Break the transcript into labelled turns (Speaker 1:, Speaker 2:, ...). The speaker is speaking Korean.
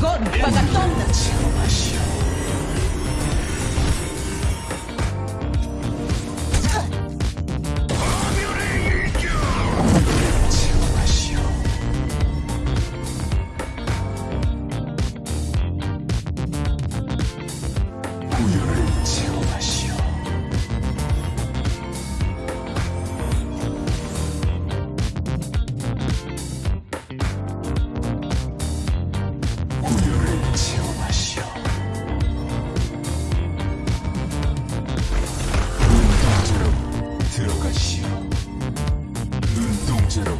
Speaker 1: Godpagatón. digital.